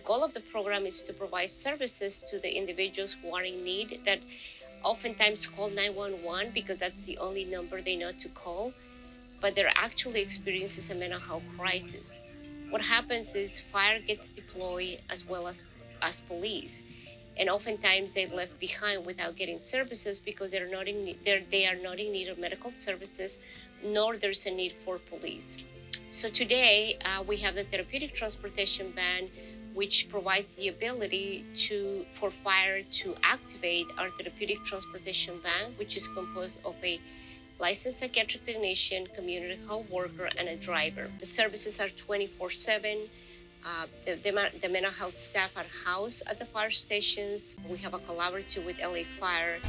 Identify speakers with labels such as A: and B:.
A: goal of the program is to provide services to the individuals who are in need that oftentimes call 911 because that's the only number they know to call, but they're actually experiencing a mental health crisis. What happens is fire gets deployed as well as, as police. And oftentimes they're left behind without getting services because they're not in they're, they are not in need of medical services, nor there's a need for police. So today uh, we have the therapeutic transportation van, which provides the ability to for fire to activate our therapeutic transportation van, which is composed of a licensed psychiatric technician, community health worker, and a driver. The services are 24/7. Uh, the, the, the, mental health staff are housed at the fire stations. We have a collaborative with LA Fire.